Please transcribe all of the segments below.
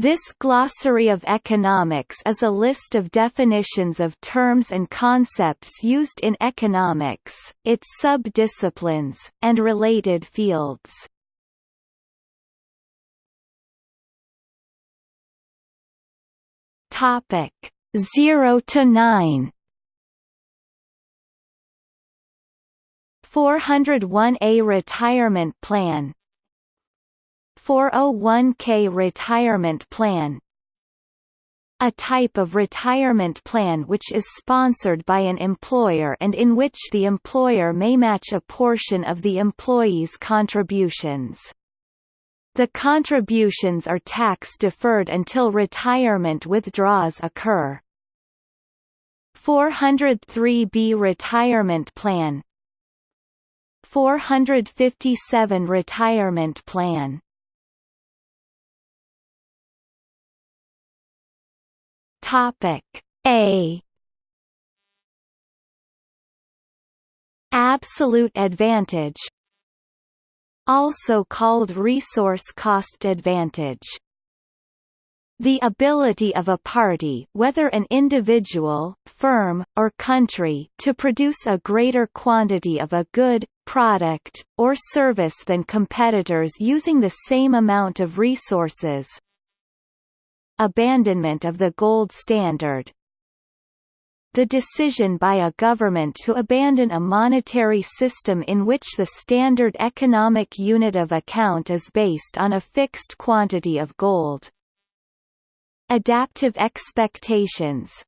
This glossary of economics is a list of definitions of terms and concepts used in economics, its sub-disciplines, and related fields. Topic 0 to 9 401A retirement plan 401k retirement plan a type of retirement plan which is sponsored by an employer and in which the employer may match a portion of the employee's contributions. The contributions are tax-deferred until retirement withdrawals occur. 403b Retirement Plan 457 Retirement Plan Topic A. Absolute advantage also called resource cost advantage. The ability of a party whether an individual, firm, or country to produce a greater quantity of a good, product, or service than competitors using the same amount of resources, abandonment of the gold standard. The decision by a government to abandon a monetary system in which the standard economic unit of account is based on a fixed quantity of gold. Adaptive expectations.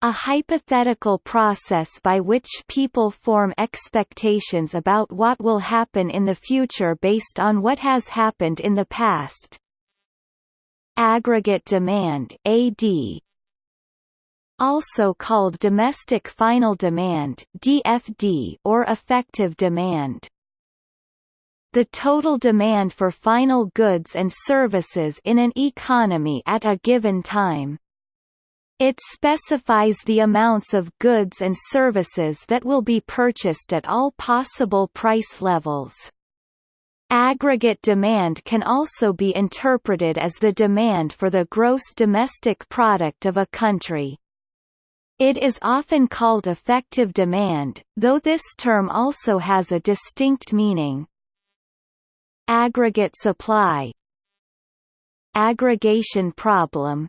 A hypothetical process by which people form expectations about what will happen in the future based on what has happened in the past, aggregate demand AD also called domestic final demand DFD or effective demand the total demand for final goods and services in an economy at a given time. It specifies the amounts of goods and services that will be purchased at all possible price levels. Aggregate demand can also be interpreted as the demand for the gross domestic product of a country. It is often called effective demand, though this term also has a distinct meaning. Aggregate supply Aggregation problem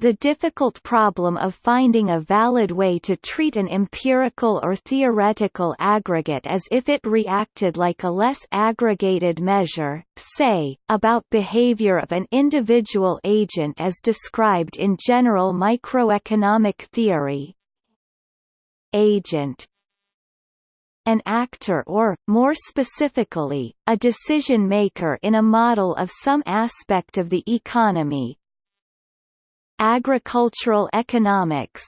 the difficult problem of finding a valid way to treat an empirical or theoretical aggregate as if it reacted like a less aggregated measure, say, about behavior of an individual agent as described in general microeconomic theory. Agent an actor or, more specifically, a decision-maker in a model of some aspect of the economy, Agricultural economics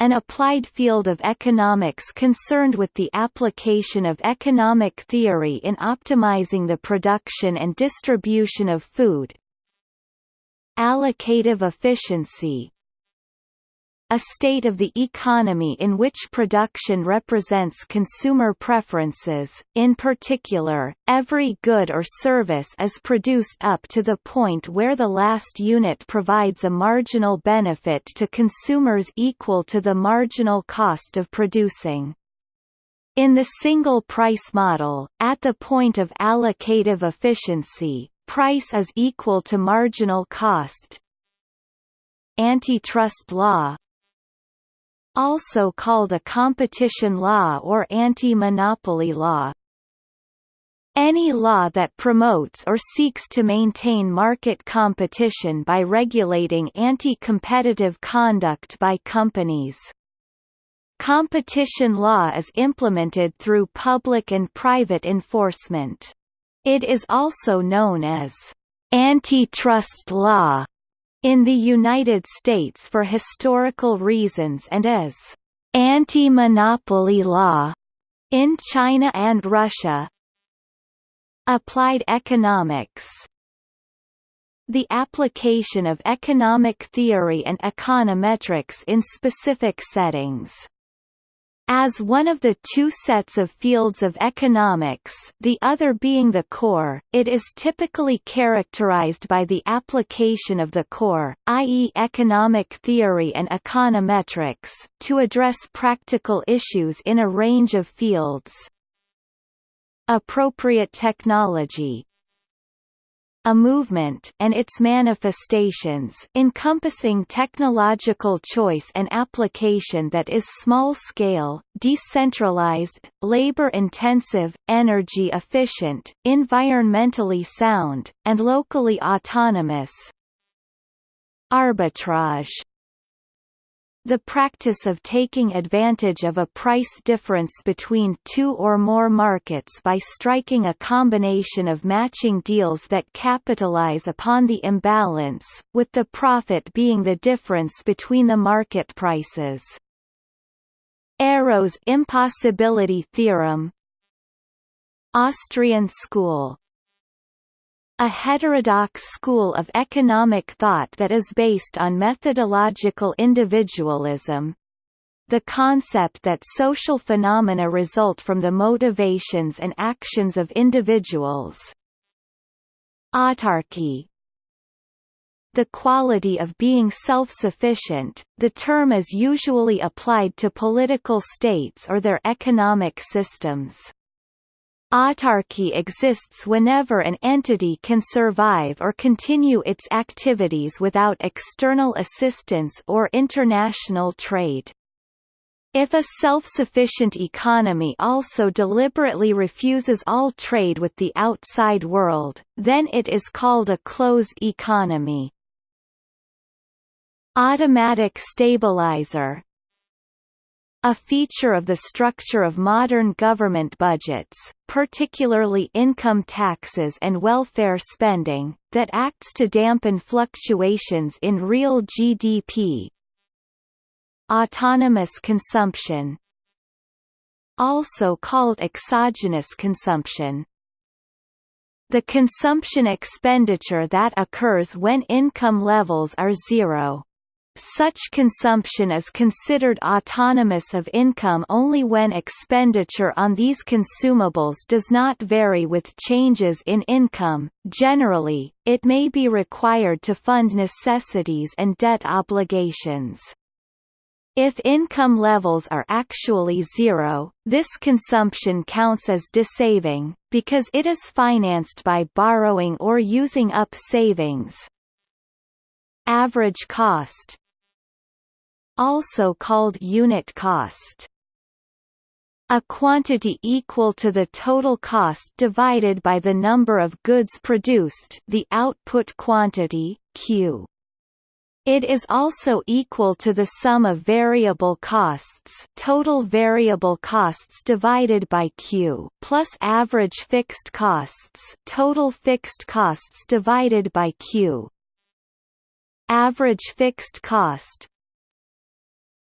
an applied field of economics concerned with the application of economic theory in optimizing the production and distribution of food. Allocative efficiency a state of the economy in which production represents consumer preferences, in particular, every good or service is produced up to the point where the last unit provides a marginal benefit to consumers equal to the marginal cost of producing. In the single price model, at the point of allocative efficiency, price is equal to marginal cost. Antitrust law also called a competition law or anti-monopoly law. Any law that promotes or seeks to maintain market competition by regulating anti-competitive conduct by companies. Competition law is implemented through public and private enforcement. It is also known as antitrust law in the United States for historical reasons and as anti-monopoly law in China and Russia. Applied economics the application of economic theory and econometrics in specific settings. As one of the two sets of fields of economics the other being the core, it is typically characterized by the application of the core, i.e. economic theory and econometrics, to address practical issues in a range of fields. Appropriate technology a movement and its manifestations encompassing technological choice and application that is small-scale, decentralized, labor-intensive, energy-efficient, environmentally sound, and locally autonomous. Arbitrage the practice of taking advantage of a price difference between two or more markets by striking a combination of matching deals that capitalize upon the imbalance, with the profit being the difference between the market prices. Arrow's impossibility theorem Austrian school a heterodox school of economic thought that is based on methodological individualism. The concept that social phenomena result from the motivations and actions of individuals. Autarky the quality of being self-sufficient, the term is usually applied to political states or their economic systems. Autarky exists whenever an entity can survive or continue its activities without external assistance or international trade. If a self-sufficient economy also deliberately refuses all trade with the outside world, then it is called a closed economy. Automatic stabilizer a feature of the structure of modern government budgets, particularly income taxes and welfare spending, that acts to dampen fluctuations in real GDP. Autonomous consumption also called exogenous consumption, the consumption expenditure that occurs when income levels are zero. Such consumption is considered autonomous of income only when expenditure on these consumables does not vary with changes in income. Generally, it may be required to fund necessities and debt obligations. If income levels are actually zero, this consumption counts as desaving, because it is financed by borrowing or using up savings. Average cost also called unit cost. A quantity equal to the total cost divided by the number of goods produced the output quantity, Q. It is also equal to the sum of variable costs total variable costs divided by Q plus average fixed costs total fixed costs divided by Q. Average fixed cost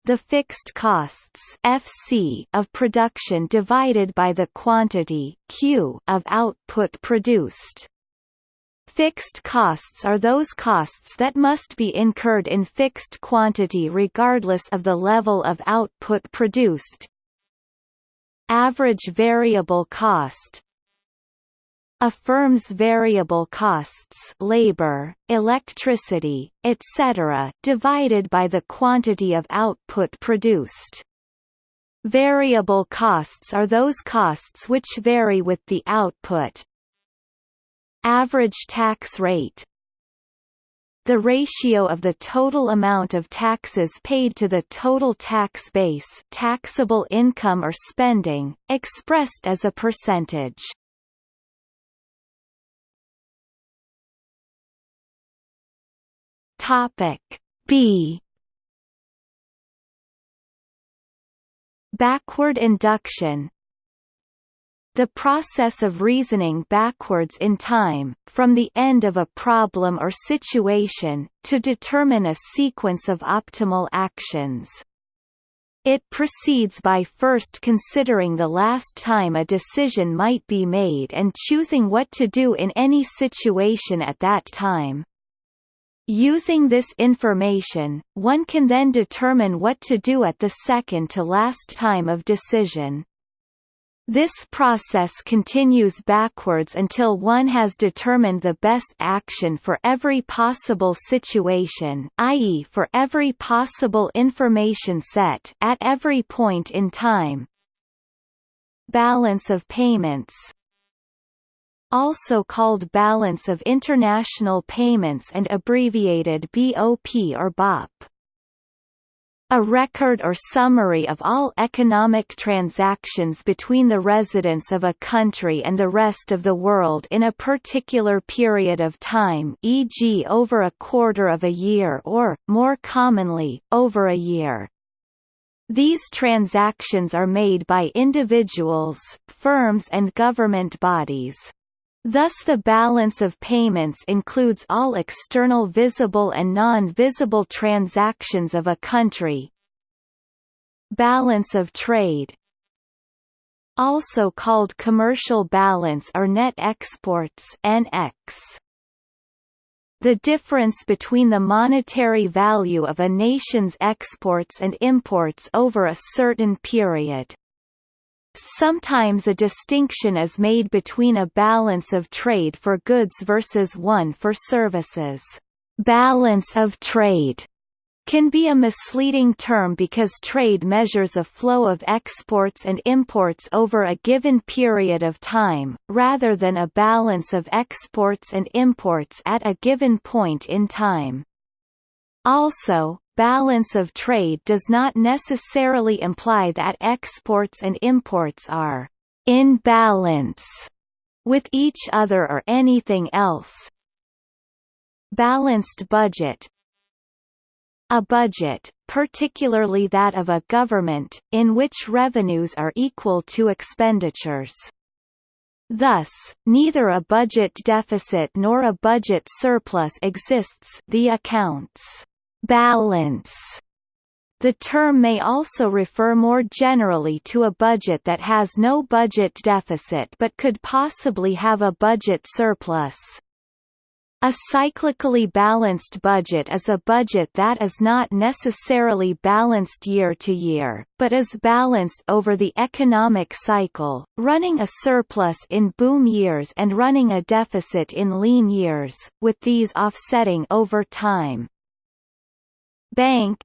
the fixed costs FC of production divided by the quantity Q of output produced. Fixed costs are those costs that must be incurred in fixed quantity regardless of the level of output produced. Average variable cost a firm's variable costs labor, electricity, etc. divided by the quantity of output produced. Variable costs are those costs which vary with the output. Average tax rate the ratio of the total amount of taxes paid to the total tax base taxable income or spending, expressed as a percentage. Topic B Backward induction the process of reasoning backwards in time, from the end of a problem or situation, to determine a sequence of optimal actions. It proceeds by first considering the last time a decision might be made and choosing what to do in any situation at that time. Using this information, one can then determine what to do at the second to last time of decision. This process continues backwards until one has determined the best action for every possible situation i.e. for every possible information set at every point in time. Balance of payments also called Balance of International Payments and abbreviated BOP or BOP a record or summary of all economic transactions between the residents of a country and the rest of the world in a particular period of time e.g. over a quarter of a year or, more commonly, over a year. These transactions are made by individuals, firms and government bodies. Thus the balance of payments includes all external visible and non-visible transactions of a country. Balance of trade also called commercial balance or net exports NX. The difference between the monetary value of a nation's exports and imports over a certain period. Sometimes a distinction is made between a balance of trade for goods versus one for services. Balance of trade can be a misleading term because trade measures a flow of exports and imports over a given period of time, rather than a balance of exports and imports at a given point in time. Also, balance of trade does not necessarily imply that exports and imports are in balance with each other or anything else. Balanced budget a budget, particularly that of a government, in which revenues are equal to expenditures. Thus, neither a budget deficit nor a budget surplus exists the accounts balance. The term may also refer more generally to a budget that has no budget deficit but could possibly have a budget surplus. A cyclically balanced budget is a budget that is not necessarily balanced year to year, but is balanced over the economic cycle, running a surplus in boom years and running a deficit in lean years, with these offsetting over time. Bank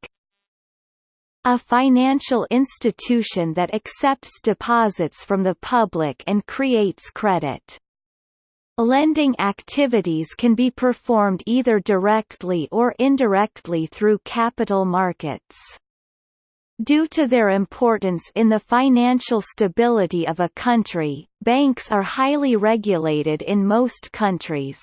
a financial institution that accepts deposits from the public and creates credit. Lending activities can be performed either directly or indirectly through capital markets. Due to their importance in the financial stability of a country, banks are highly regulated in most countries.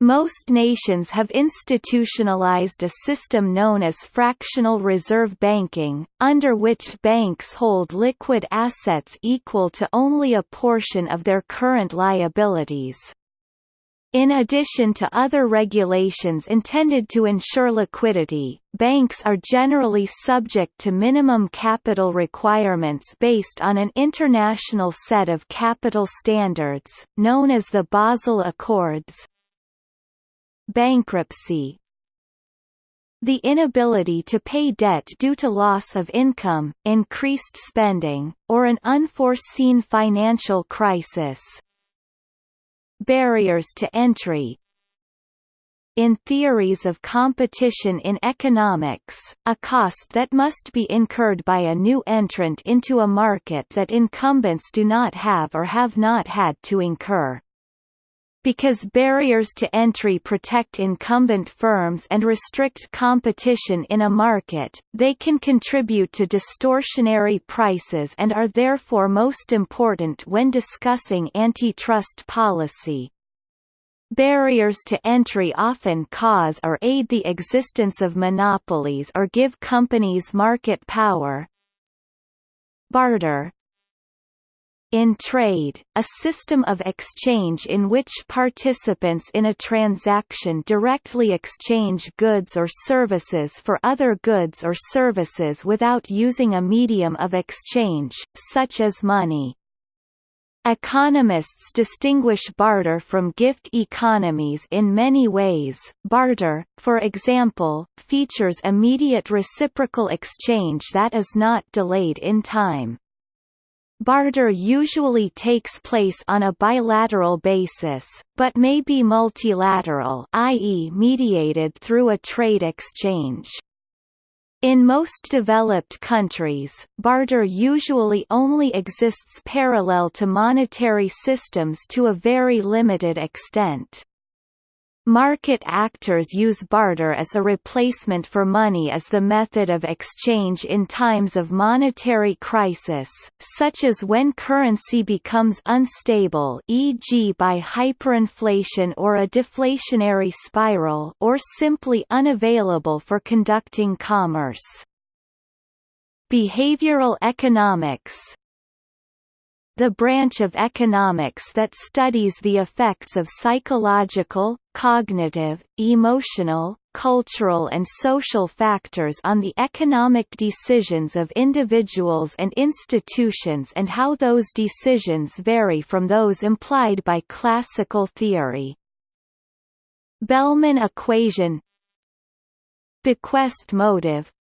Most nations have institutionalized a system known as fractional reserve banking, under which banks hold liquid assets equal to only a portion of their current liabilities. In addition to other regulations intended to ensure liquidity, banks are generally subject to minimum capital requirements based on an international set of capital standards, known as the Basel Accords, Bankruptcy the inability to pay debt due to loss of income, increased spending, or an unforeseen financial crisis. Barriers to entry in theories of competition in economics, a cost that must be incurred by a new entrant into a market that incumbents do not have or have not had to incur. Because barriers to entry protect incumbent firms and restrict competition in a market, they can contribute to distortionary prices and are therefore most important when discussing antitrust policy. Barriers to entry often cause or aid the existence of monopolies or give companies market power. Barter in trade, a system of exchange in which participants in a transaction directly exchange goods or services for other goods or services without using a medium of exchange, such as money. Economists distinguish barter from gift economies in many ways. Barter, for example, features immediate reciprocal exchange that is not delayed in time. Barter usually takes place on a bilateral basis, but may be multilateral i.e. mediated through a trade exchange. In most developed countries, barter usually only exists parallel to monetary systems to a very limited extent. Market actors use barter as a replacement for money as the method of exchange in times of monetary crisis, such as when currency becomes unstable e.g. by hyperinflation or a deflationary spiral or simply unavailable for conducting commerce. Behavioral economics the branch of economics that studies the effects of psychological, cognitive, emotional, cultural and social factors on the economic decisions of individuals and institutions and how those decisions vary from those implied by classical theory. Bellman equation Bequest motive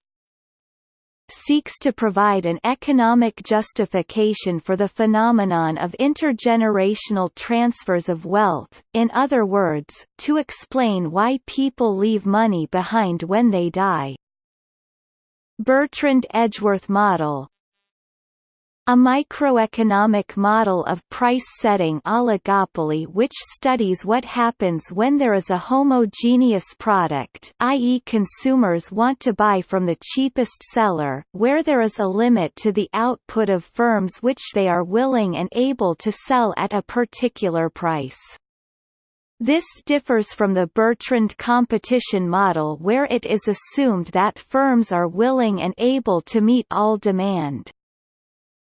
seeks to provide an economic justification for the phenomenon of intergenerational transfers of wealth, in other words, to explain why people leave money behind when they die. Bertrand Edgeworth model a microeconomic model of price-setting oligopoly which studies what happens when there is a homogeneous product i.e. consumers want to buy from the cheapest seller, where there is a limit to the output of firms which they are willing and able to sell at a particular price. This differs from the Bertrand competition model where it is assumed that firms are willing and able to meet all demand.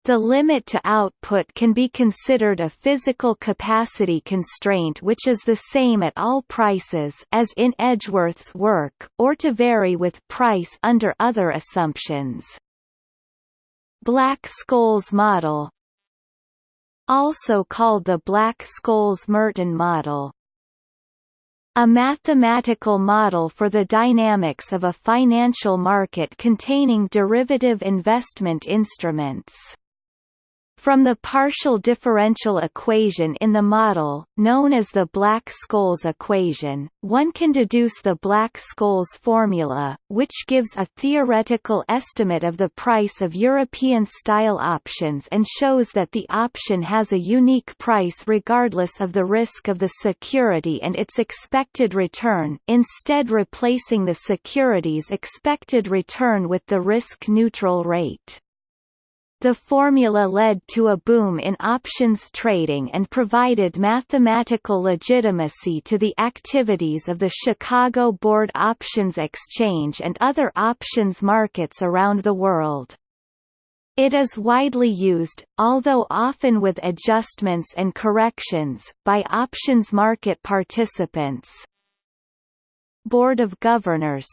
The limit to output can be considered a physical capacity constraint which is the same at all prices as in Edgeworth's work, or to vary with price under other assumptions. Black-Scholes model also called the Black-Scholes-Merton model a mathematical model for the dynamics of a financial market containing derivative investment instruments. From the partial differential equation in the model, known as the Black-Scholes equation, one can deduce the Black-Scholes formula, which gives a theoretical estimate of the price of European-style options and shows that the option has a unique price regardless of the risk of the security and its expected return, instead replacing the security's expected return with the risk-neutral rate. The formula led to a boom in options trading and provided mathematical legitimacy to the activities of the Chicago Board Options Exchange and other options markets around the world. It is widely used, although often with adjustments and corrections, by options market participants. Board of Governors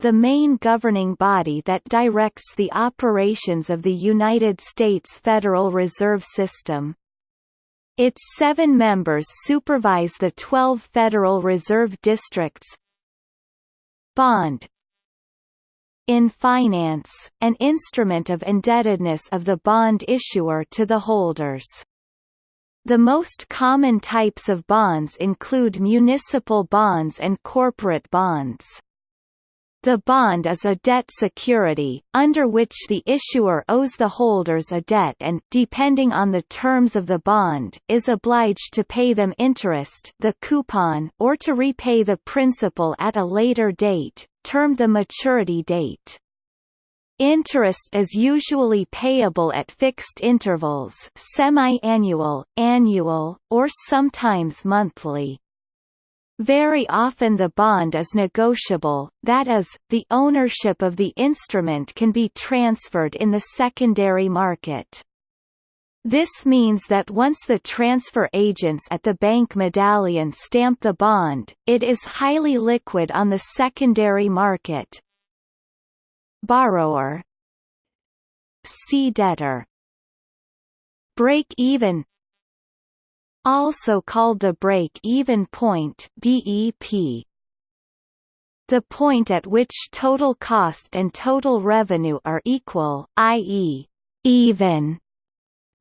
the main governing body that directs the operations of the United States Federal Reserve System. Its seven members supervise the 12 Federal Reserve Districts. Bond In finance, an instrument of indebtedness of the bond issuer to the holders. The most common types of bonds include municipal bonds and corporate bonds. The bond is a debt security, under which the issuer owes the holders a debt and depending on the terms of the bond is obliged to pay them interest the coupon or to repay the principal at a later date, termed the maturity date. Interest is usually payable at fixed intervals semi-annual, annual, or sometimes monthly. Very often the bond is negotiable, that is, the ownership of the instrument can be transferred in the secondary market. This means that once the transfer agents at the bank medallion stamp the bond, it is highly liquid on the secondary market. Borrower See debtor Break-even also called the break-even point BEP. The point at which total cost and total revenue are equal, i.e., even.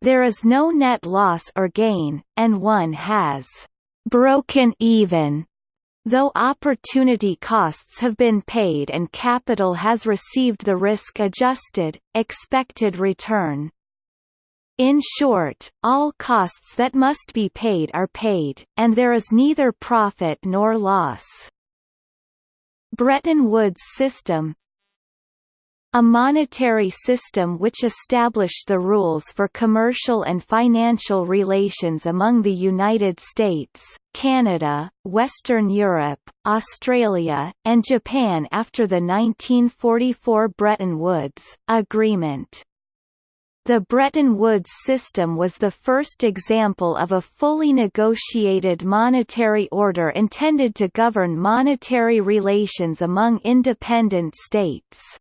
There is no net loss or gain, and one has broken even Though opportunity costs have been paid and capital has received the risk-adjusted, expected return. In short, all costs that must be paid are paid, and there is neither profit nor loss. Bretton Woods system a monetary system which established the rules for commercial and financial relations among the United States, Canada, Western Europe, Australia, and Japan after the 1944 Bretton Woods Agreement. The Bretton Woods system was the first example of a fully negotiated monetary order intended to govern monetary relations among independent states.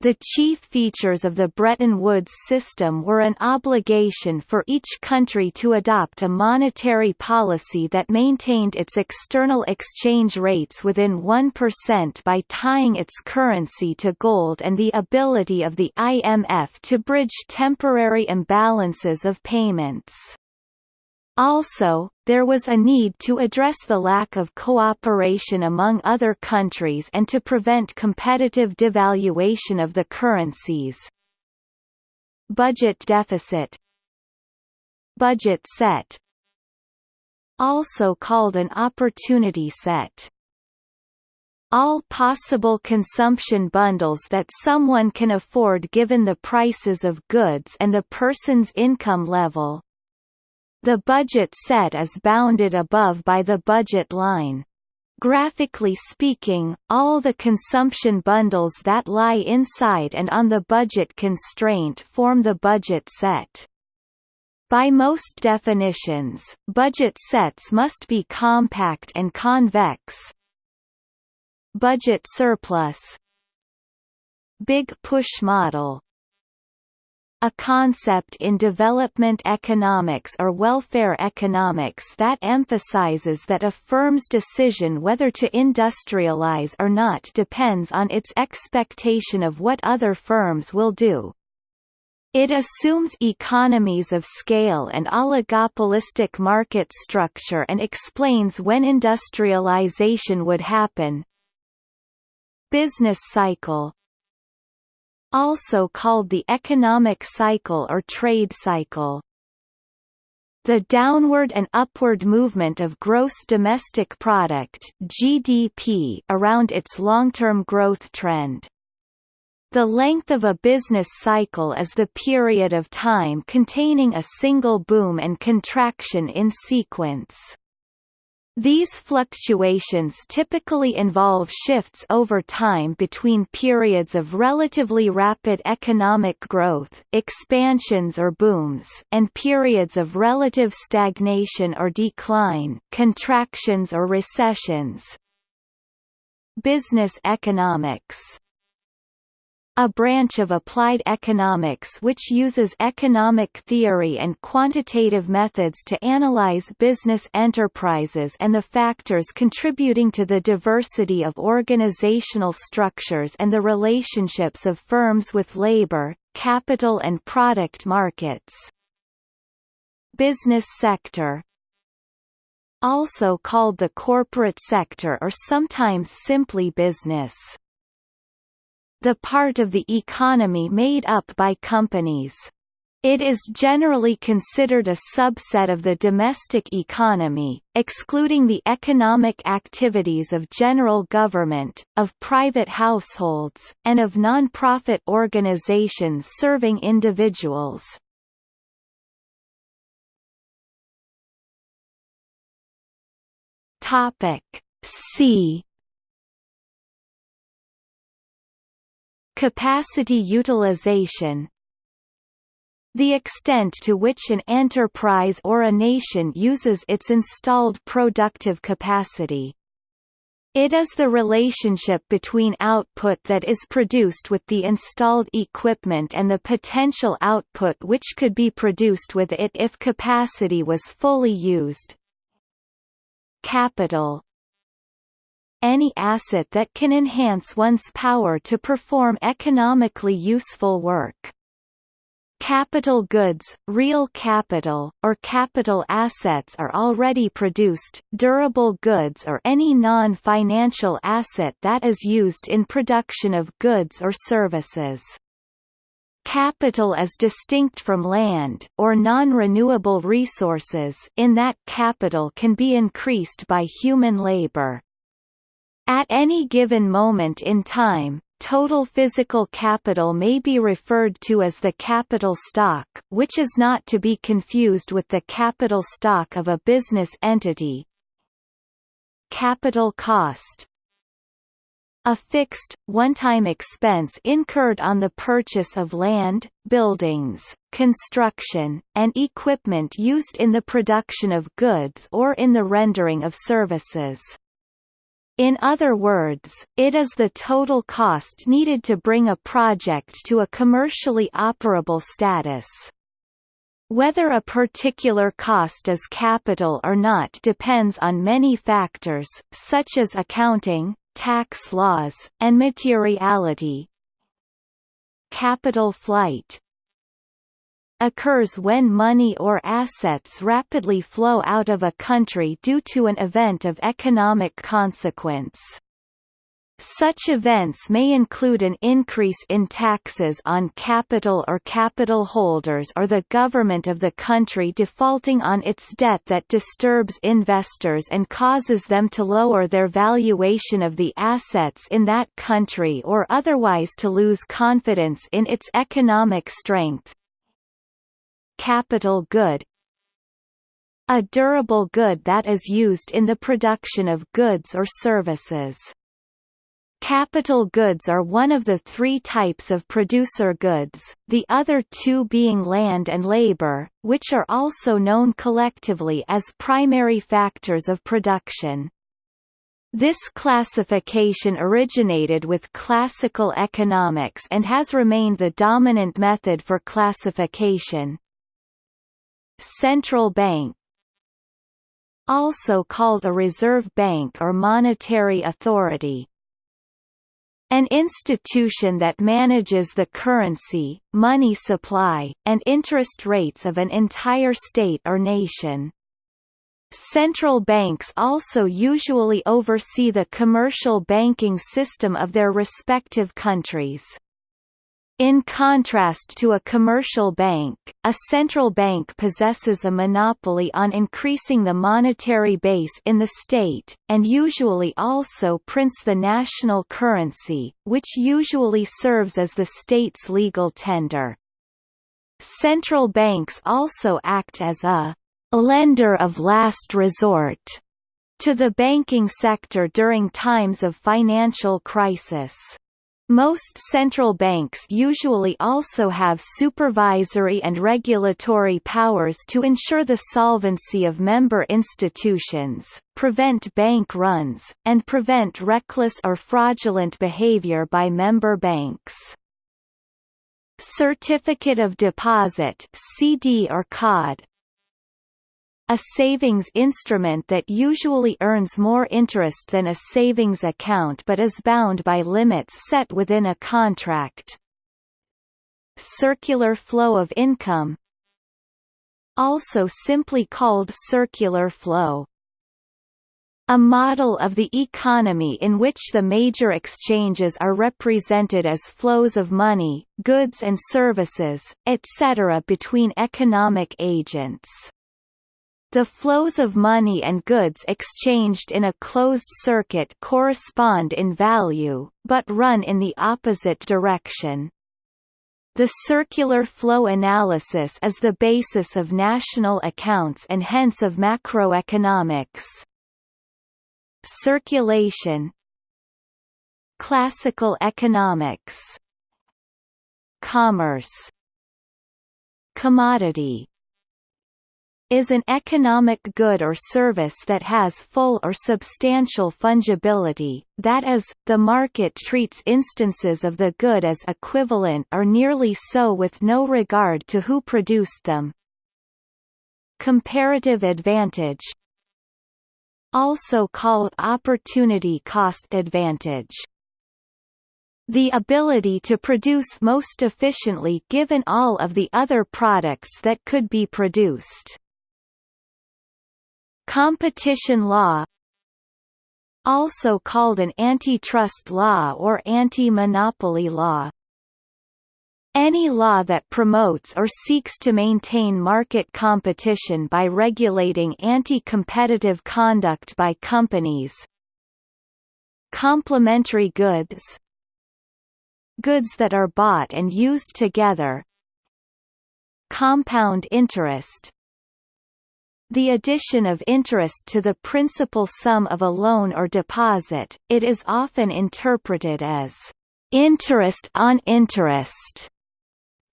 The chief features of the Bretton Woods system were an obligation for each country to adopt a monetary policy that maintained its external exchange rates within 1% by tying its currency to gold and the ability of the IMF to bridge temporary imbalances of payments. Also, there was a need to address the lack of cooperation among other countries and to prevent competitive devaluation of the currencies. Budget deficit. Budget set. Also called an opportunity set. All possible consumption bundles that someone can afford given the prices of goods and the person's income level, the budget set is bounded above by the budget line. Graphically speaking, all the consumption bundles that lie inside and on the budget constraint form the budget set. By most definitions, budget sets must be compact and convex. Budget surplus Big push model a concept in development economics or welfare economics that emphasizes that a firm's decision whether to industrialize or not depends on its expectation of what other firms will do. It assumes economies of scale and oligopolistic market structure and explains when industrialization would happen. Business cycle also called the economic cycle or trade cycle. The downward and upward movement of gross domestic product (GDP) around its long-term growth trend. The length of a business cycle is the period of time containing a single boom and contraction in sequence. These fluctuations typically involve shifts over time between periods of relatively rapid economic growth expansions or booms and periods of relative stagnation or decline contractions or recessions. Business economics a branch of applied economics which uses economic theory and quantitative methods to analyze business enterprises and the factors contributing to the diversity of organizational structures and the relationships of firms with labor, capital and product markets. Business sector also called the corporate sector or sometimes simply business the part of the economy made up by companies. It is generally considered a subset of the domestic economy, excluding the economic activities of general government, of private households, and of non-profit organizations serving individuals. Topic C Capacity utilization the extent to which an enterprise or a nation uses its installed productive capacity. It is the relationship between output that is produced with the installed equipment and the potential output which could be produced with it if capacity was fully used. Capital Any asset that can enhance one's power to perform economically useful work. Capital goods, real capital, or capital assets are already produced, durable goods or any non-financial asset that is used in production of goods or services. Capital is distinct from land, or non-renewable resources in that capital can be increased by human labor. At any given moment in time, Total physical capital may be referred to as the capital stock, which is not to be confused with the capital stock of a business entity. Capital cost a fixed, one-time expense incurred on the purchase of land, buildings, construction, and equipment used in the production of goods or in the rendering of services. In other words, it is the total cost needed to bring a project to a commercially operable status. Whether a particular cost is capital or not depends on many factors, such as accounting, tax laws, and materiality. Capital flight occurs when money or assets rapidly flow out of a country due to an event of economic consequence. Such events may include an increase in taxes on capital or capital holders or the government of the country defaulting on its debt that disturbs investors and causes them to lower their valuation of the assets in that country or otherwise to lose confidence in its economic strength. Capital good A durable good that is used in the production of goods or services. Capital goods are one of the three types of producer goods, the other two being land and labor, which are also known collectively as primary factors of production. This classification originated with classical economics and has remained the dominant method for classification. Central bank also called a reserve bank or monetary authority. An institution that manages the currency, money supply, and interest rates of an entire state or nation. Central banks also usually oversee the commercial banking system of their respective countries. In contrast to a commercial bank, a central bank possesses a monopoly on increasing the monetary base in the state, and usually also prints the national currency, which usually serves as the state's legal tender. Central banks also act as a lender of last resort to the banking sector during times of financial crisis. Most central banks usually also have supervisory and regulatory powers to ensure the solvency of member institutions, prevent bank runs, and prevent reckless or fraudulent behavior by member banks. Certificate of Deposit CD or COD a savings instrument that usually earns more interest than a savings account but is bound by limits set within a contract. Circular flow of income also simply called circular flow. A model of the economy in which the major exchanges are represented as flows of money, goods and services, etc. between economic agents. The flows of money and goods exchanged in a closed circuit correspond in value, but run in the opposite direction. The circular flow analysis is the basis of national accounts and hence of macroeconomics. Circulation Classical economics Commerce Commodity is an economic good or service that has full or substantial fungibility, that is, the market treats instances of the good as equivalent or nearly so with no regard to who produced them. Comparative advantage also called opportunity cost advantage the ability to produce most efficiently given all of the other products that could be produced. Competition law also called an antitrust law or anti-monopoly law. Any law that promotes or seeks to maintain market competition by regulating anti-competitive conduct by companies. Complementary goods Goods that are bought and used together Compound interest the addition of interest to the principal sum of a loan or deposit, it is often interpreted as interest on interest.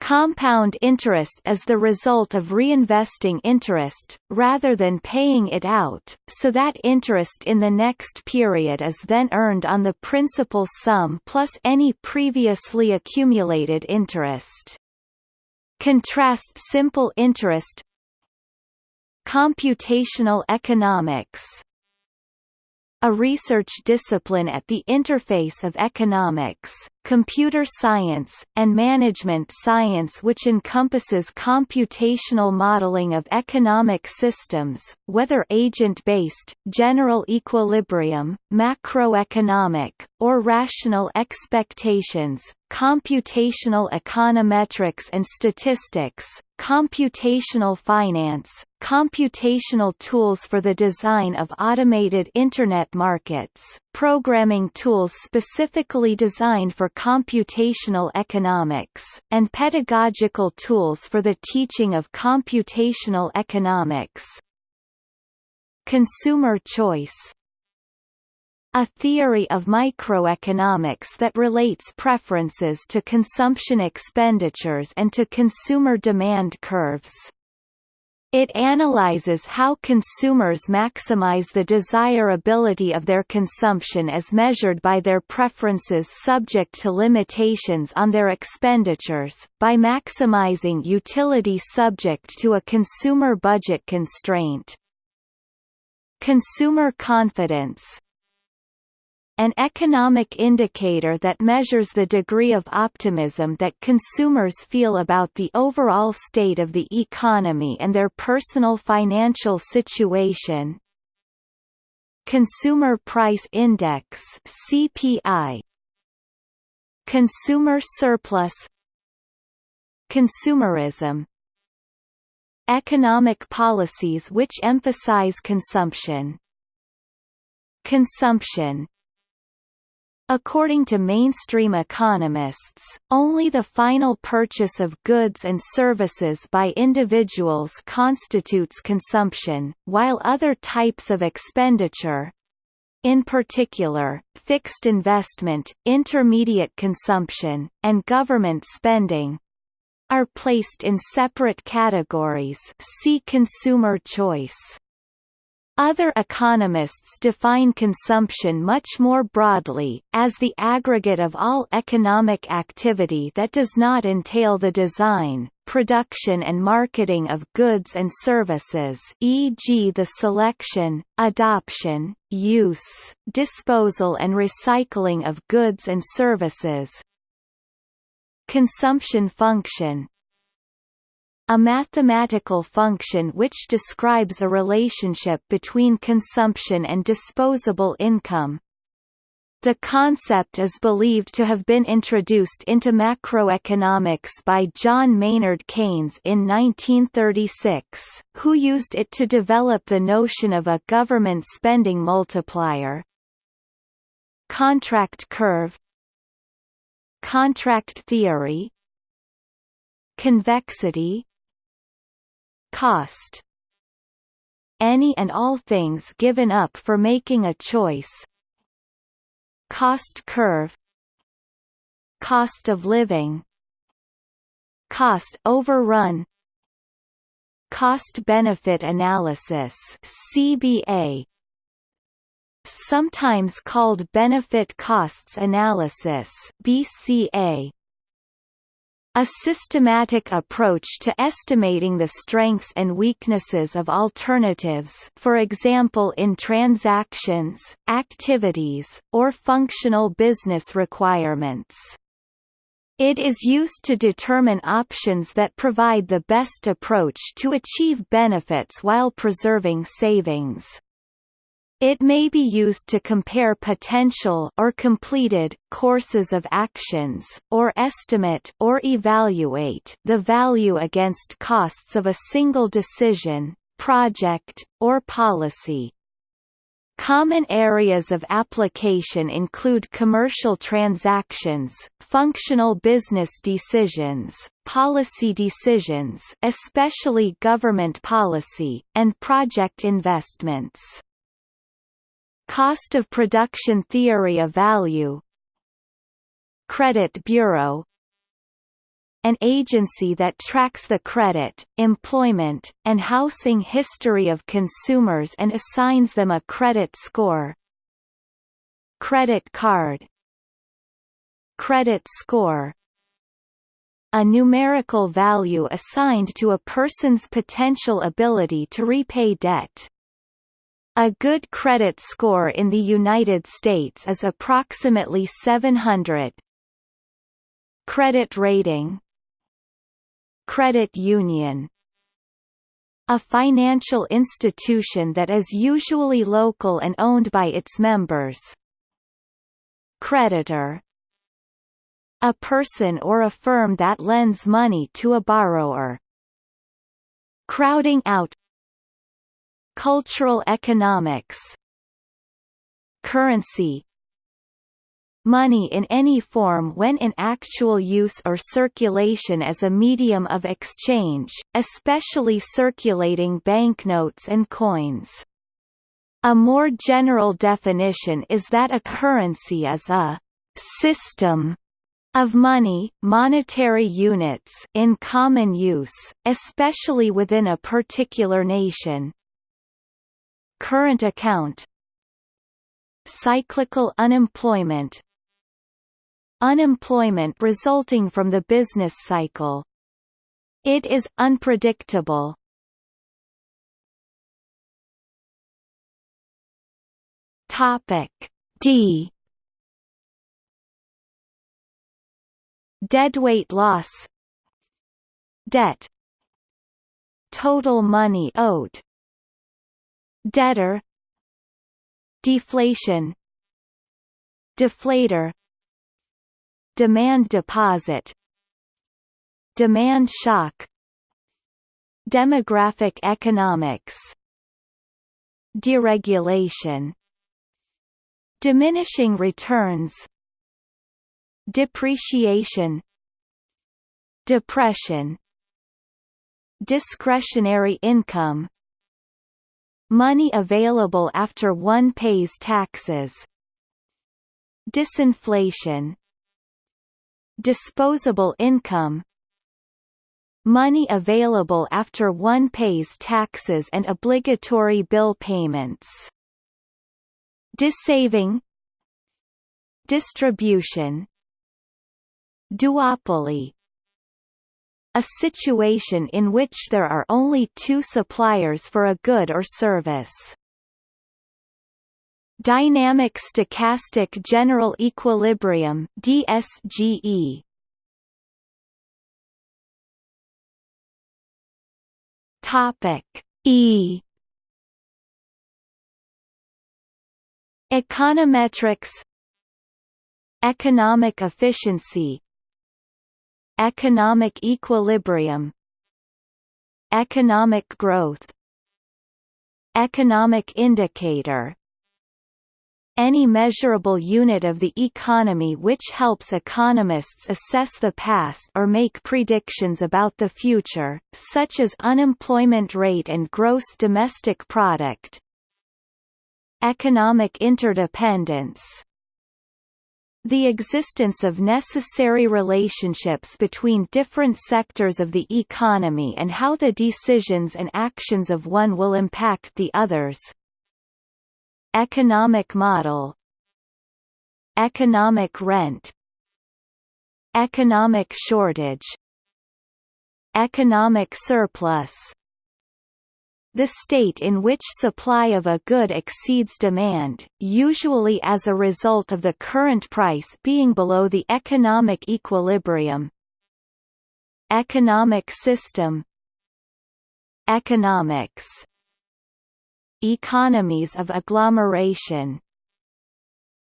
Compound interest is the result of reinvesting interest, rather than paying it out, so that interest in the next period is then earned on the principal sum plus any previously accumulated interest. Contrast simple interest Computational economics. A research discipline at the interface of economics, computer science, and management science which encompasses computational modeling of economic systems, whether agent-based, general equilibrium, macroeconomic, or rational expectations, computational econometrics and statistics, computational finance, computational tools for the design of automated Internet markets, programming tools specifically designed for computational economics, and pedagogical tools for the teaching of computational economics. Consumer choice a theory of microeconomics that relates preferences to consumption expenditures and to consumer demand curves. It analyzes how consumers maximize the desirability of their consumption as measured by their preferences subject to limitations on their expenditures, by maximizing utility subject to a consumer budget constraint. Consumer confidence an economic indicator that measures the degree of optimism that consumers feel about the overall state of the economy and their personal financial situation. Consumer Price Index CPI Consumer surplus. Consumerism. Economic policies which emphasize consumption. Consumption According to mainstream economists, only the final purchase of goods and services by individuals constitutes consumption, while other types of expenditure in particular, fixed investment, intermediate consumption, and government spending are placed in separate categories see consumer choice. Other economists define consumption much more broadly, as the aggregate of all economic activity that does not entail the design, production and marketing of goods and services e.g. the selection, adoption, use, disposal and recycling of goods and services. Consumption function a mathematical function which describes a relationship between consumption and disposable income. The concept is believed to have been introduced into macroeconomics by John Maynard Keynes in 1936, who used it to develop the notion of a government spending multiplier. Contract curve Contract theory Convexity Cost Any and all things given up for making a choice. Cost curve Cost of living Cost overrun cost-benefit analysis CBA sometimes called benefit costs analysis BCA a systematic approach to estimating the strengths and weaknesses of alternatives for example in transactions, activities, or functional business requirements. It is used to determine options that provide the best approach to achieve benefits while preserving savings. It may be used to compare potential or completed courses of actions or estimate or evaluate the value against costs of a single decision, project, or policy. Common areas of application include commercial transactions, functional business decisions, policy decisions especially government policy, and project investments. Cost of production theory of value Credit Bureau an agency that tracks the credit, employment, and housing history of consumers and assigns them a credit score Credit card Credit score a numerical value assigned to a person's potential ability to repay debt. A good credit score in the United States is approximately 700. Credit rating Credit union a financial institution that is usually local and owned by its members. Creditor a person or a firm that lends money to a borrower. Crowding out Cultural economics Currency Money in any form when in actual use or circulation as a medium of exchange, especially circulating banknotes and coins. A more general definition is that a currency is a system of money monetary units in common use, especially within a particular nation, Current account. Cyclical unemployment. Unemployment resulting from the business cycle. It is unpredictable. Topic D. Deadweight loss. Debt. Total money owed debtor deflation deflator demand deposit demand shock demographic economics deregulation diminishing returns depreciation depression discretionary income Money available after one pays taxes. Disinflation. Disposable income. Money available after one pays taxes and obligatory bill payments. Dissaving Distribution. Duopoly a situation in which there are only two suppliers for a good or service. Dynamic stochastic general equilibrium DSGE Topic E Econometrics Economic efficiency Economic equilibrium Economic growth Economic indicator any measurable unit of the economy which helps economists assess the past or make predictions about the future, such as unemployment rate and gross domestic product. Economic interdependence the existence of necessary relationships between different sectors of the economy and how the decisions and actions of one will impact the others. Economic model Economic rent Economic shortage Economic surplus the state in which supply of a good exceeds demand, usually as a result of the current price being below the economic equilibrium. Economic system. Economics. Economies of agglomeration.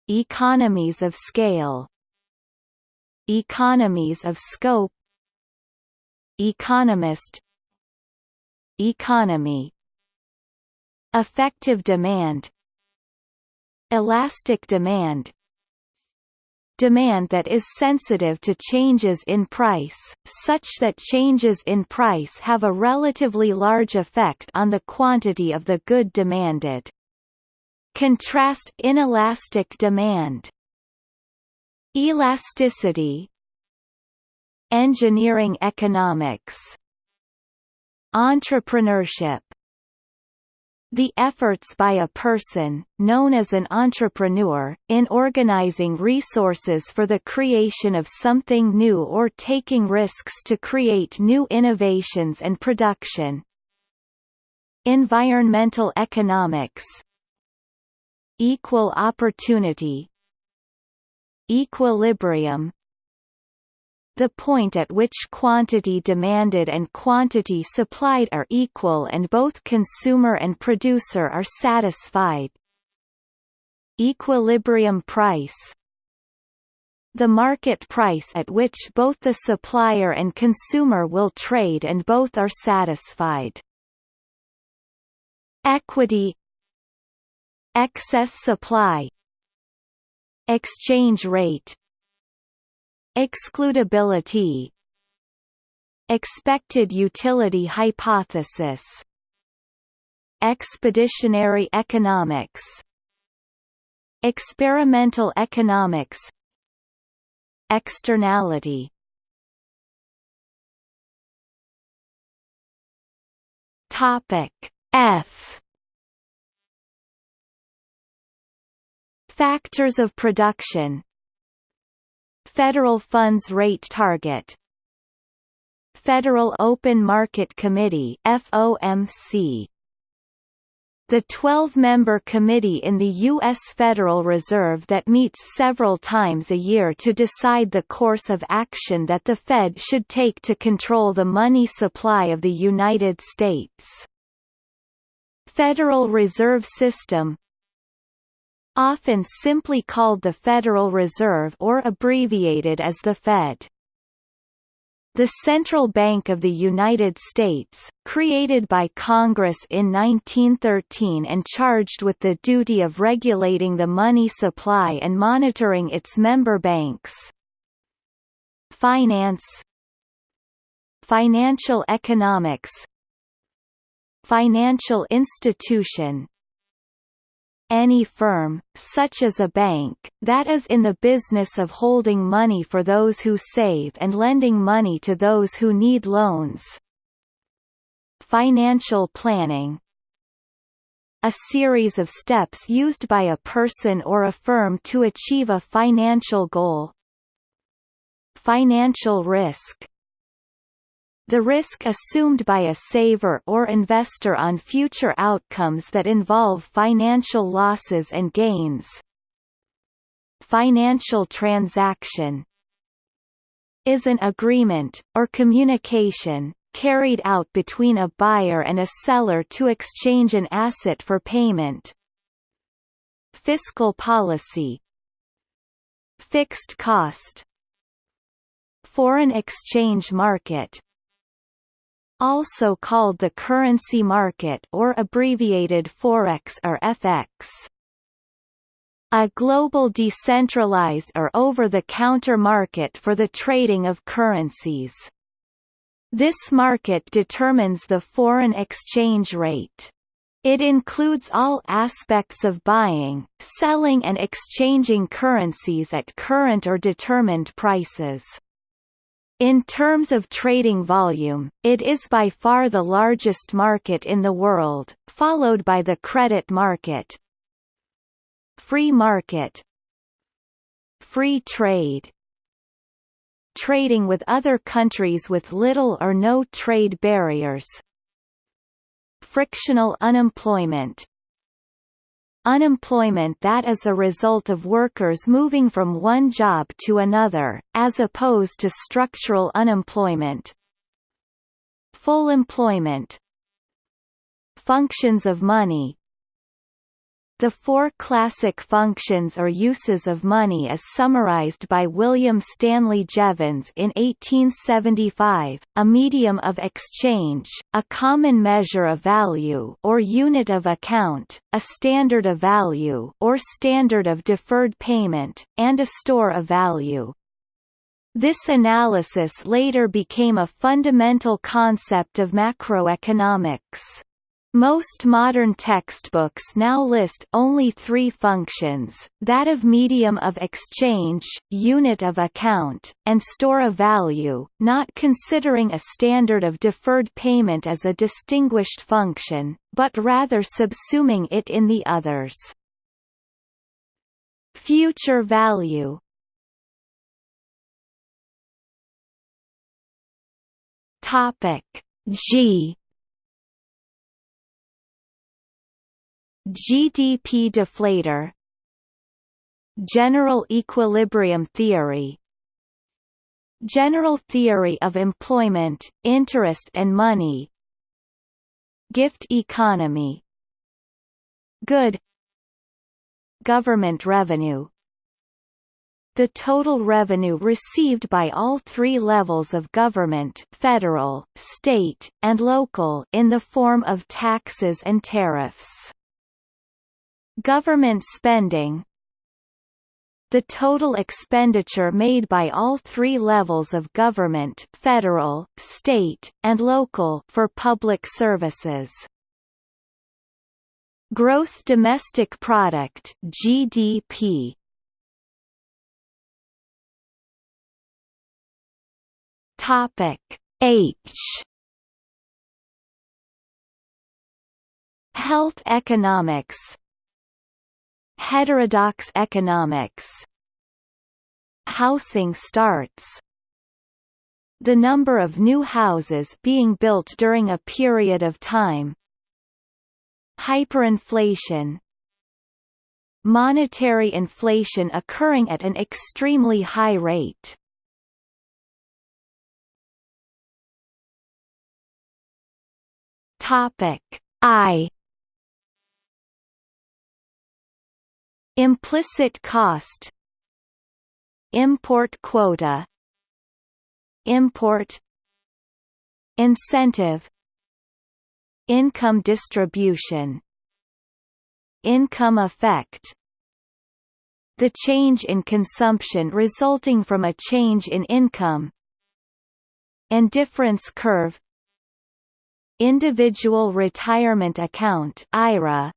Economies of scale. Economies of scope. Economist Economy Effective demand Elastic demand Demand that is sensitive to changes in price, such that changes in price have a relatively large effect on the quantity of the good demanded. Contrast inelastic demand Elasticity Engineering economics Entrepreneurship. The efforts by a person, known as an entrepreneur, in organizing resources for the creation of something new or taking risks to create new innovations and production. Environmental economics. Equal opportunity. Equilibrium the point at which quantity demanded and quantity supplied are equal and both consumer and producer are satisfied. Equilibrium price the market price at which both the supplier and consumer will trade and both are satisfied. Equity Excess supply Exchange rate Excludability. Expected utility hypothesis. Expeditionary economics. Experimental economics. Externality. Topic F. Factors of production Federal Funds Rate Target Federal Open Market Committee FOMC the 12-member committee in the U.S. Federal Reserve that meets several times a year to decide the course of action that the Fed should take to control the money supply of the United States. Federal Reserve System often simply called the Federal Reserve or abbreviated as the Fed. The Central Bank of the United States, created by Congress in 1913 and charged with the duty of regulating the money supply and monitoring its member banks. Finance Financial economics Financial institution any firm, such as a bank, that is in the business of holding money for those who save and lending money to those who need loans. Financial planning a series of steps used by a person or a firm to achieve a financial goal. Financial risk the risk assumed by a saver or investor on future outcomes that involve financial losses and gains. Financial transaction is an agreement, or communication, carried out between a buyer and a seller to exchange an asset for payment. Fiscal policy Fixed cost Foreign exchange market also called the currency market or abbreviated Forex or FX. A global decentralized or over-the-counter market for the trading of currencies. This market determines the foreign exchange rate. It includes all aspects of buying, selling and exchanging currencies at current or determined prices. In terms of trading volume, it is by far the largest market in the world, followed by the credit market. Free market. Free trade. Trading with other countries with little or no trade barriers. Frictional unemployment Unemployment that is a result of workers moving from one job to another, as opposed to structural unemployment. Full employment. Functions of money the four classic functions or uses of money as summarized by William Stanley Jevons in 1875, a medium of exchange, a common measure of value or unit of account, a standard of value or standard of deferred payment, and a store of value. This analysis later became a fundamental concept of macroeconomics. Most modern textbooks now list only three functions, that of medium of exchange, unit of account, and store of value, not considering a standard of deferred payment as a distinguished function, but rather subsuming it in the others. Future value G GDP deflator General equilibrium theory General theory of employment, interest and money Gift economy Good Government revenue the total revenue received by all three levels of government federal, state, and local in the form of taxes and tariffs. Government spending the total expenditure made by all three levels of government federal, state, and local for public services. Gross domestic product GDP Topic H. Health economics Heterodox economics. Housing starts. The number of new houses being built during a period of time. Hyperinflation. Monetary inflation occurring at an extremely high rate. Topic I Implicit cost Import quota Import Incentive Income distribution Income effect. The change in consumption resulting from a change in income. Indifference curve. Individual Retirement Account IRA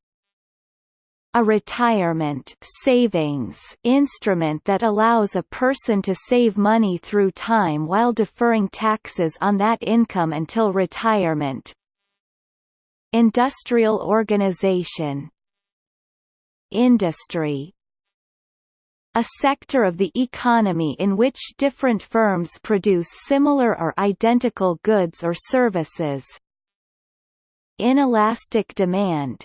a retirement savings instrument that allows a person to save money through time while deferring taxes on that income until retirement. Industrial organization Industry a sector of the economy in which different firms produce similar or identical goods or services. Inelastic demand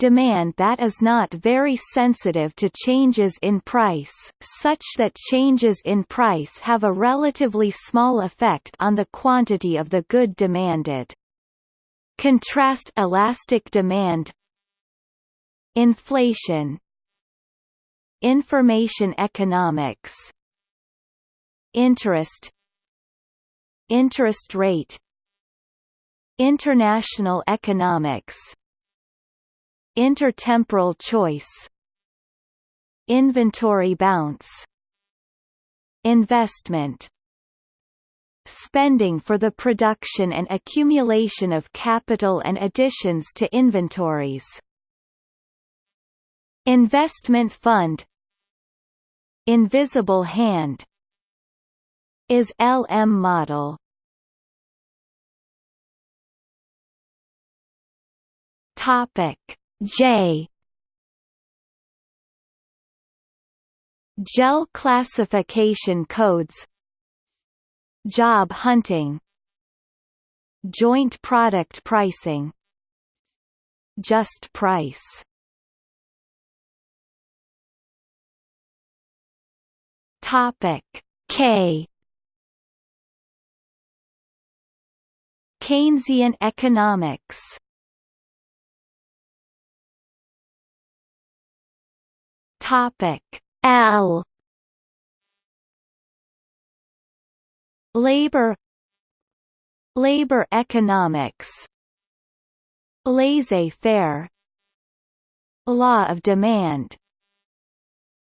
demand that is not very sensitive to changes in price, such that changes in price have a relatively small effect on the quantity of the good demanded. Contrast elastic demand Inflation Information economics Interest Interest rate International economics Intertemporal choice. Inventory bounce. Investment. Spending for the production and accumulation of capital and additions to inventories. Investment fund. Invisible hand. IS-LM model. Topic J. JEL classification codes. Job hunting. Joint product pricing. Just price. Topic K. Keynesian economics Topic L. Labor. Labor economics. Laissez-faire. Law of demand.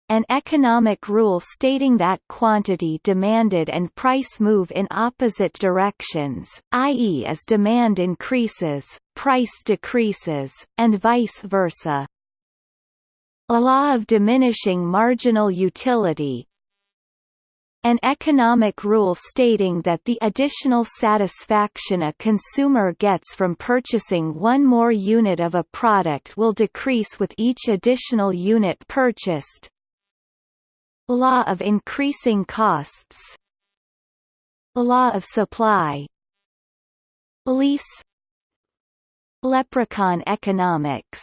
An economic rule stating that quantity demanded and price move in opposite directions, i.e. as demand increases, price decreases, and vice versa. A law of diminishing marginal utility, an economic rule stating that the additional satisfaction a consumer gets from purchasing one more unit of a product will decrease with each additional unit purchased, Law of increasing costs. Law of supply. Lease. Leprechaun economics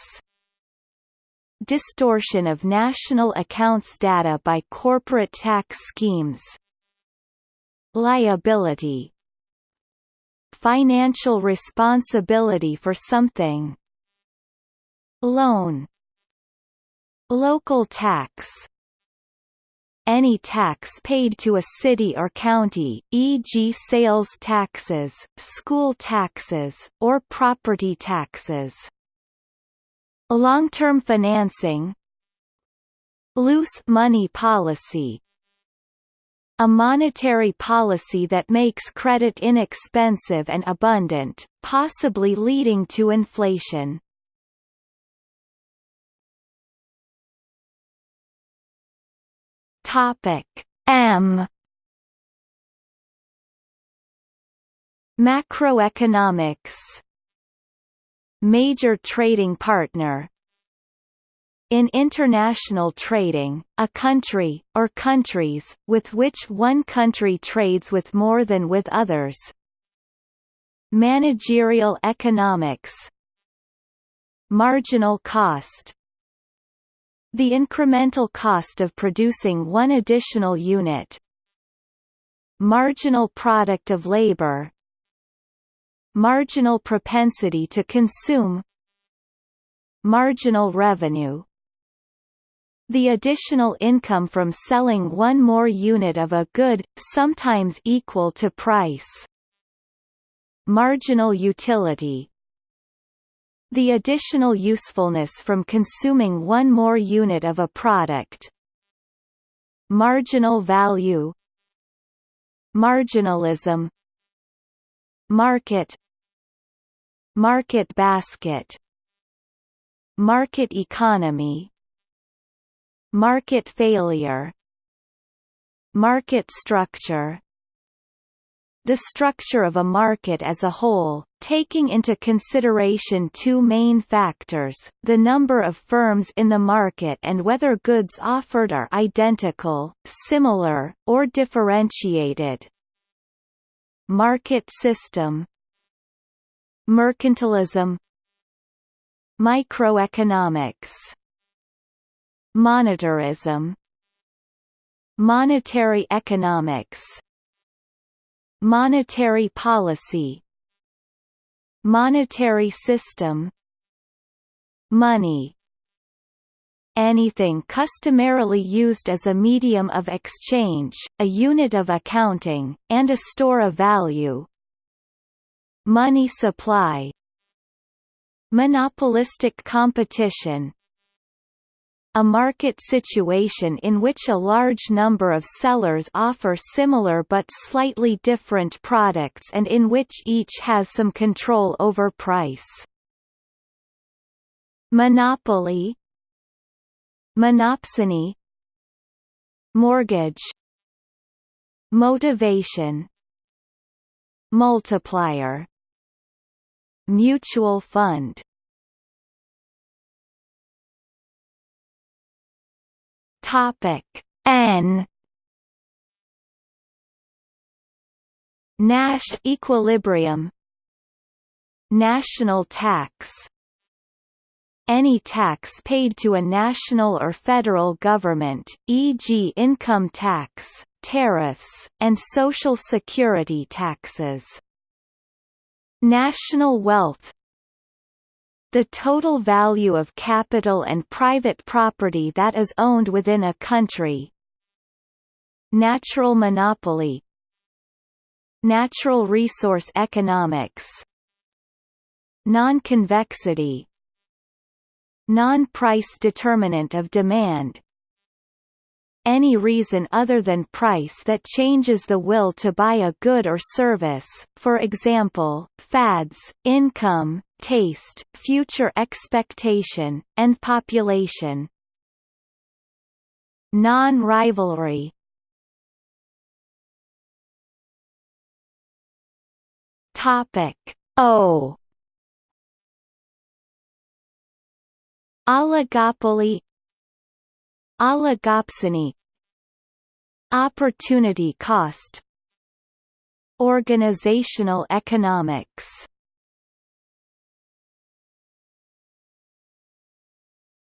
Distortion of national accounts data by corporate tax schemes. Liability. Financial responsibility for something. Loan. Local tax. Any tax paid to a city or county, e.g. sales taxes, school taxes, or property taxes. Long-term financing Loose money policy a monetary policy that makes credit inexpensive and abundant, possibly leading to inflation. Topic M Macroeconomics Major trading partner in international trading, a country, or countries, with which one country trades with more than with others. Managerial economics. Marginal cost. The incremental cost of producing one additional unit. Marginal product of labor Marginal propensity to consume Marginal revenue. The additional income from selling one more unit of a good, sometimes equal to price. Marginal utility. The additional usefulness from consuming one more unit of a product. Marginal value. Marginalism. Market Market basket Market economy Market failure Market structure the structure of a market as a whole, taking into consideration two main factors, the number of firms in the market and whether goods offered are identical, similar, or differentiated. Market system Mercantilism Microeconomics Monetarism Monetary economics Monetary policy Monetary system Money. Anything customarily used as a medium of exchange, a unit of accounting, and a store of value Money supply Monopolistic competition a market situation in which a large number of sellers offer similar but slightly different products and in which each has some control over price. Monopoly Monopsony Mortgage Motivation Multiplier Mutual fund Topic N Nash equilibrium National tax any tax paid to a national or federal government, e.g. income tax, tariffs, and social security taxes. National wealth the total value of capital and private property that is owned within a country Natural monopoly Natural resource economics Non-convexity Non-price determinant of demand any reason other than price that changes the will to buy a good or service, for example, fads, income, taste, future expectation, and population. Non-rivalry Topic O Oligopoly Oligopsony Opportunity cost. Organizational economics.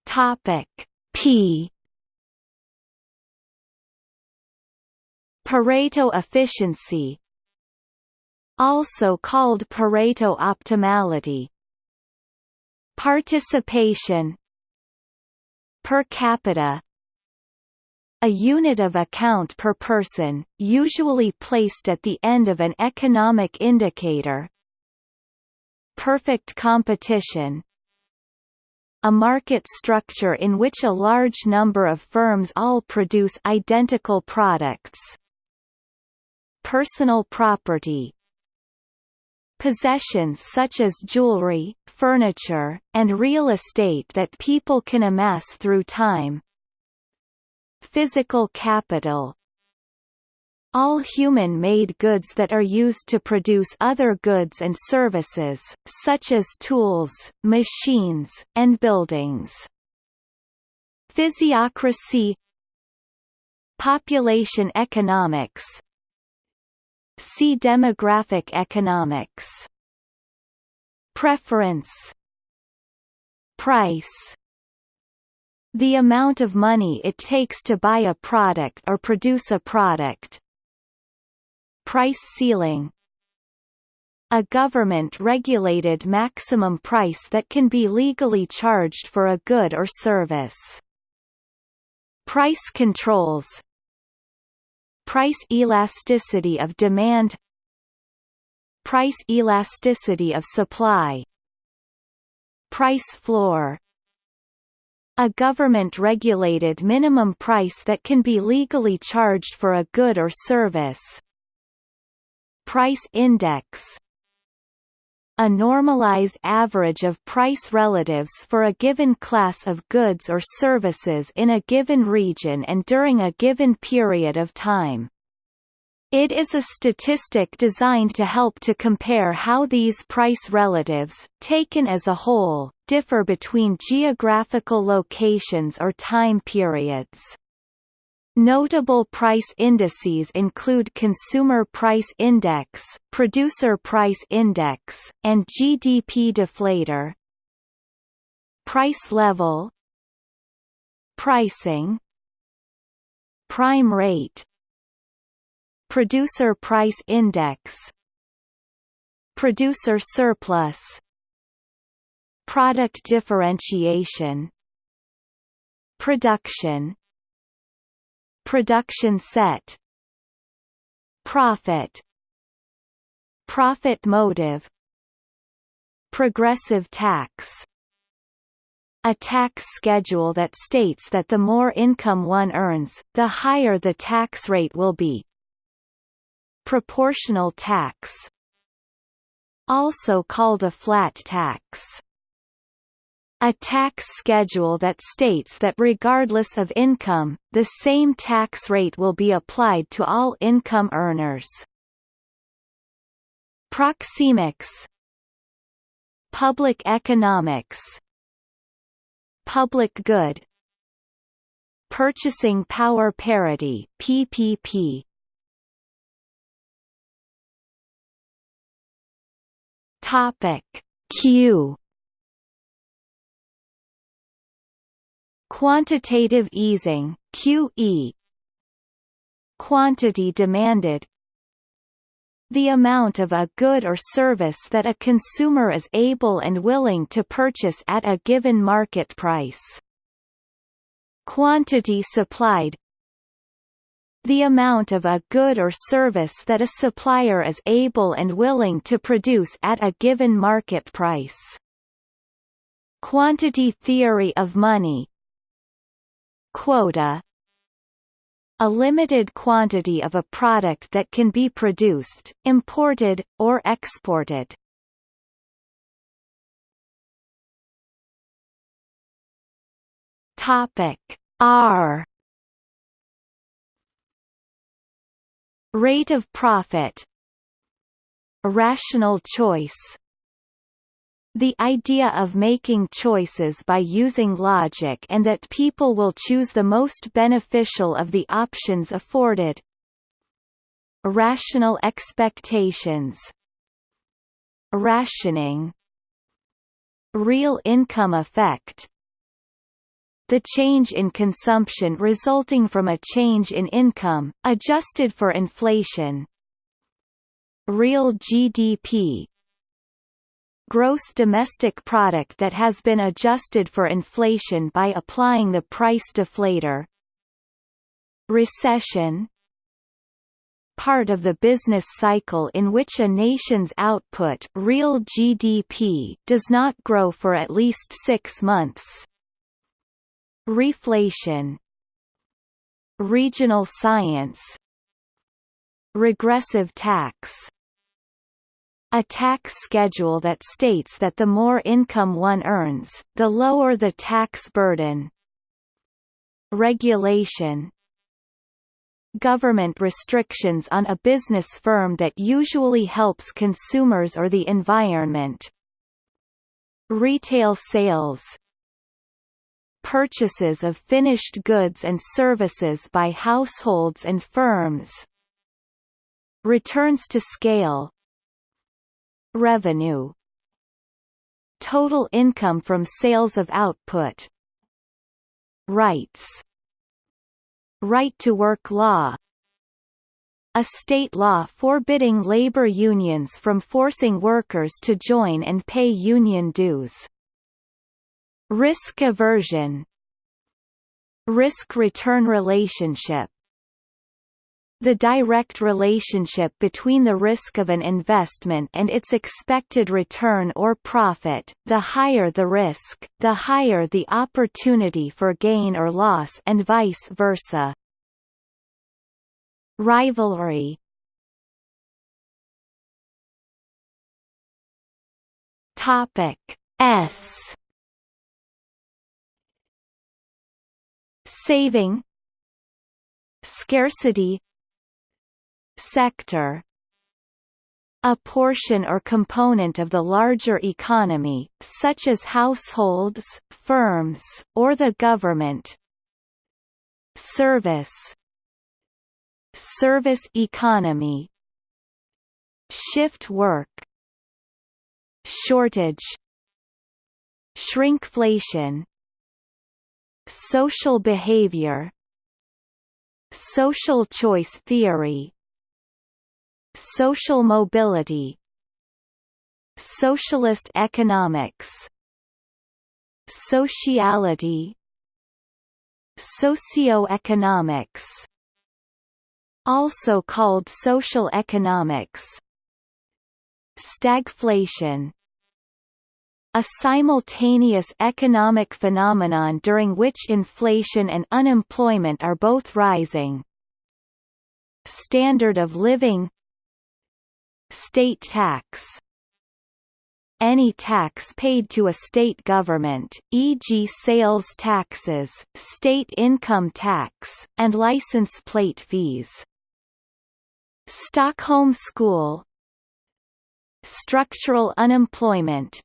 Topic P. Pareto efficiency. Also called Pareto optimality. Participation. Per capita a unit of account per person, usually placed at the end of an economic indicator. Perfect competition. A market structure in which a large number of firms all produce identical products. Personal property. Possessions such as jewelry, furniture, and real estate that people can amass through time. Physical capital. All human-made goods that are used to produce other goods and services, such as tools, machines, and buildings. Physiocracy. Population economics. See demographic economics. Preference. Price The amount of money it takes to buy a product or produce a product. Price ceiling. A government-regulated maximum price that can be legally charged for a good or service. Price controls. Price elasticity of demand. Price elasticity of supply. Price floor a government-regulated minimum price that can be legally charged for a good or service. Price index a normalized average of price relatives for a given class of goods or services in a given region and during a given period of time. It is a statistic designed to help to compare how these price relatives, taken as a whole, differ between geographical locations or time periods. Notable price indices include Consumer Price Index, Producer Price Index, and GDP deflator. Price level Pricing Prime rate Producer Price Index. Producer surplus. Product differentiation. Production. Production set. Profit. Profit motive. Progressive tax. A tax schedule that states that the more income one earns, the higher the tax rate will be. Proportional tax also called a flat tax. A tax schedule that states that regardless of income, the same tax rate will be applied to all income earners. Proxemics Public economics Public good Purchasing power parity PPP Topic. Q. Quantitative easing QE Quantity demanded. The amount of a good or service that a consumer is able and willing to purchase at a given market price. Quantity supplied the amount of a good or service that a supplier is able and willing to produce at a given market price. Quantity theory of money Quota a limited quantity of a product that can be produced, imported, or exported. Topic R Rate of profit. Rational choice. The idea of making choices by using logic and that people will choose the most beneficial of the options afforded. Rational expectations. Rationing. Real income effect the change in consumption resulting from a change in income, adjusted for inflation. Real GDP gross domestic product that has been adjusted for inflation by applying the price deflator. Recession. Part of the business cycle in which a nation's output real GDP does not grow for at least 6 months reflation regional science regressive tax a tax schedule that states that the more income one earns, the lower the tax burden. Regulation Government restrictions on a business firm that usually helps consumers or the environment. Retail sales Purchases of finished goods and services by households and firms. Returns to scale. Revenue. Total income from sales of output. Rights. Right to work law. A state law forbidding labor unions from forcing workers to join and pay union dues. Risk aversion Risk-return relationship. The direct relationship between the risk of an investment and its expected return or profit, the higher the risk, the higher the opportunity for gain or loss and vice versa. Rivalry. Topic S Saving Scarcity sector a portion or component of the larger economy, such as households, firms, or the government. Service Service economy Shift work Shortage Shrinkflation Social behavior Social choice theory Social mobility Socialist economics Sociality Socioeconomics also called social economics Stagflation a simultaneous economic phenomenon during which inflation and unemployment are both rising. Standard of living State tax any tax paid to a state government, e.g. sales taxes, state income tax, and license plate fees. Stockholm School Structural unemployment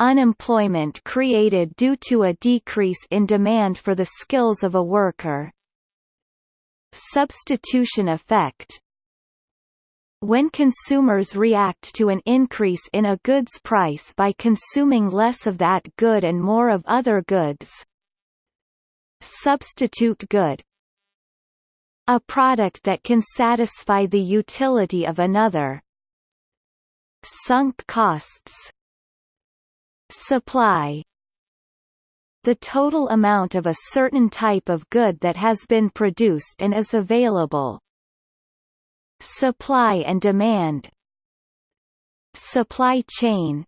Unemployment created due to a decrease in demand for the skills of a worker Substitution effect when consumers react to an increase in a good's price by consuming less of that good and more of other goods. Substitute good A product that can satisfy the utility of another. Sunk costs Supply the total amount of a certain type of good that has been produced and is available, Supply and demand Supply chain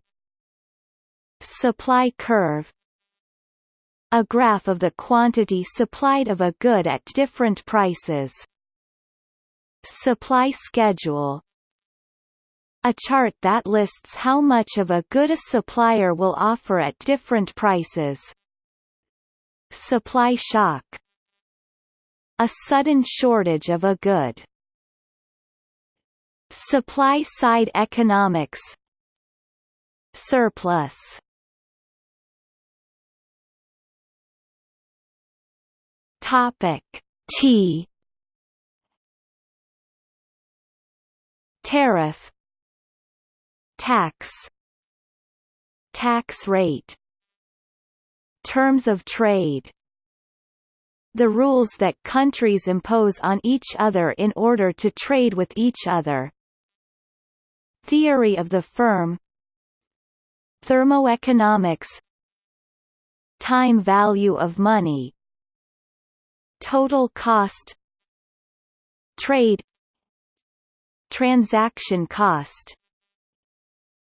Supply curve. A graph of the quantity supplied of a good at different prices. Supply schedule a chart that lists how much of a good a supplier will offer at different prices. Supply shock. A sudden shortage of a good. Supply-side economics. Surplus. Topic T. Tariff Tax Tax rate Terms of trade the rules that countries impose on each other in order to trade with each other, Theory of the firm Thermoeconomics Time value of money Total cost Trade Transaction cost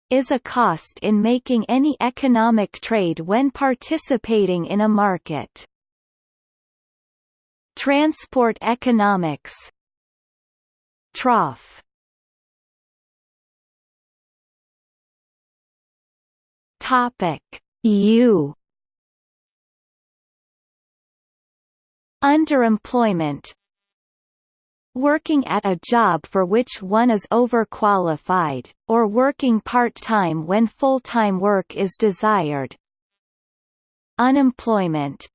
is a cost in making any economic trade when participating in a market. Transport economics. Trough. Topic. U. Underemployment Working at a job for which one is overqualified, or working part-time when full-time work is desired. Unemployment.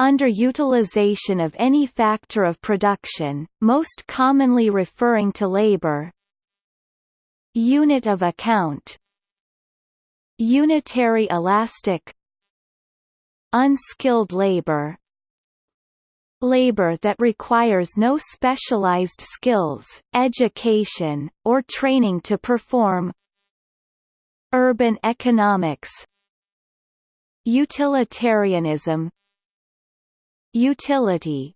Underutilization of any factor of production, most commonly referring to labor. Unit of account. Unitary elastic. Unskilled labor Labor that requires no specialized skills, education, or training to perform. Urban economics. Utilitarianism. Utility.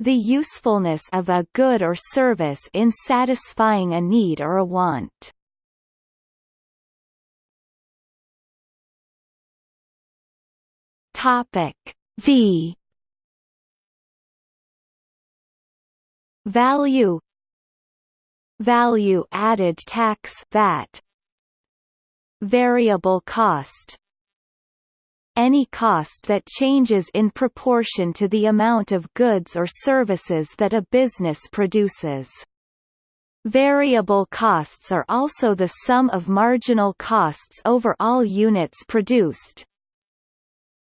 The usefulness of a good or service in satisfying a need or a want. Topic V Value Value added tax VAT Variable cost any cost that changes in proportion to the amount of goods or services that a business produces. Variable costs are also the sum of marginal costs over all units produced,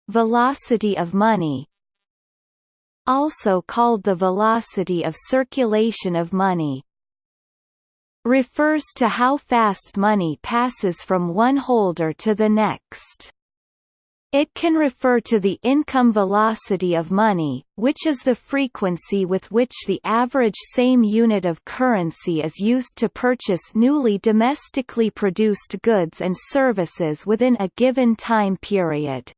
Velocity of money also called the velocity of circulation of money refers to how fast money passes from one holder to the next. It can refer to the income velocity of money, which is the frequency with which the average same unit of currency is used to purchase newly domestically produced goods and services within a given time period.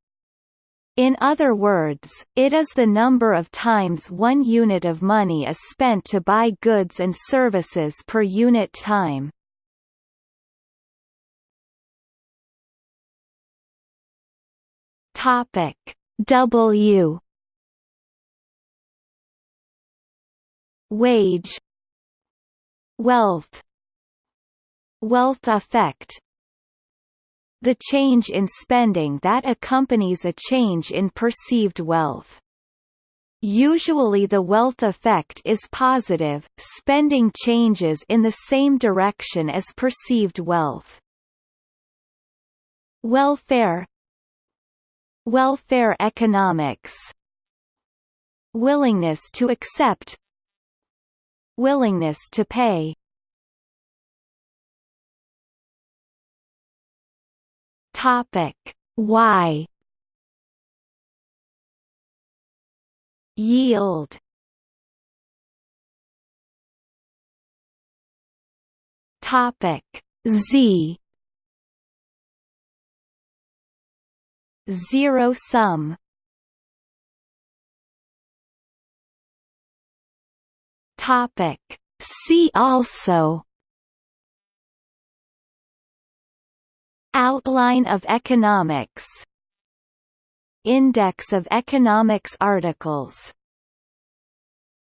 In other words, it is the number of times one unit of money is spent to buy goods and services per unit time. Topic. W. Wage. Wealth. Wealth effect. The change in spending that accompanies a change in perceived wealth. Usually the wealth effect is positive, spending changes in the same direction as perceived wealth. Welfare Welfare economics Willingness to accept Willingness to pay Topic. Why? Yield. Topic. Z. Zero sum. Topic. See also Outline of economics. Index of economics articles